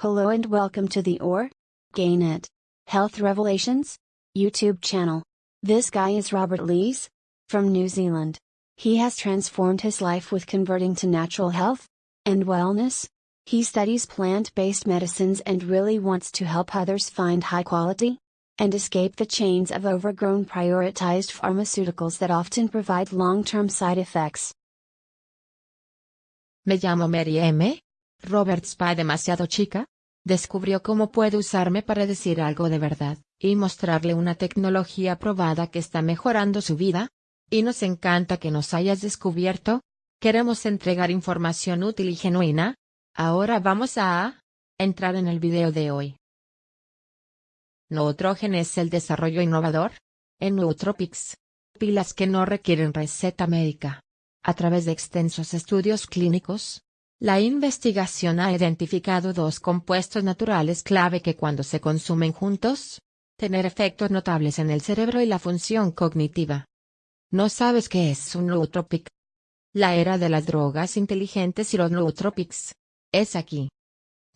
Hello and welcome to the OR Gain It Health Revelations YouTube channel. This guy is Robert Lees from New Zealand. He has transformed his life with converting to natural health and wellness. He studies plant based medicines and really wants to help others find high quality and escape the chains of overgrown prioritized pharmaceuticals that often provide long term side effects. Me llamo Mary M. Robert Spa demasiado chica, descubrió cómo puede usarme para decir algo de verdad, y mostrarle una tecnología probada que está mejorando su vida. Y nos encanta que nos hayas descubierto. Queremos entregar información útil y genuina. Ahora vamos a entrar en el video de hoy. Neutrogen es el desarrollo innovador en Nootropics. Pilas que no requieren receta médica. A través de extensos estudios clínicos, la investigación ha identificado dos compuestos naturales clave que cuando se consumen juntos, tener efectos notables en el cerebro y la función cognitiva. ¿No sabes qué es un nootropic? La era de las drogas inteligentes y los nootropics. Es aquí.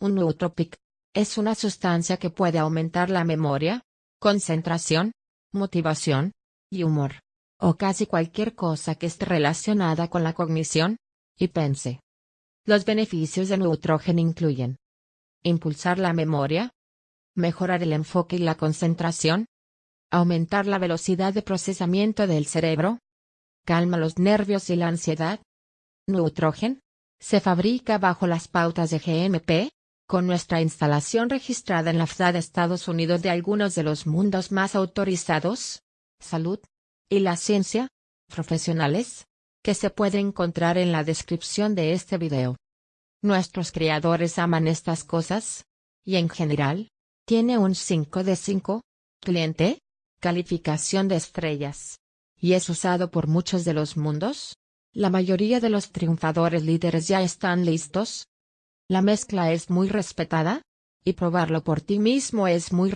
Un nootropic es una sustancia que puede aumentar la memoria, concentración, motivación y humor, o casi cualquier cosa que esté relacionada con la cognición y pense. Los beneficios de Neutrogen incluyen impulsar la memoria, mejorar el enfoque y la concentración, aumentar la velocidad de procesamiento del cerebro, calma los nervios y la ansiedad. Neutrogen se fabrica bajo las pautas de GMP, con nuestra instalación registrada en la FDA de Estados Unidos de algunos de los mundos más autorizados, salud y la ciencia, profesionales, que se puede encontrar en la descripción de este video. Nuestros creadores aman estas cosas, y en general, tiene un 5 de 5, cliente, calificación de estrellas, y es usado por muchos de los mundos. La mayoría de los triunfadores líderes ya están listos. La mezcla es muy respetada, y probarlo por ti mismo es muy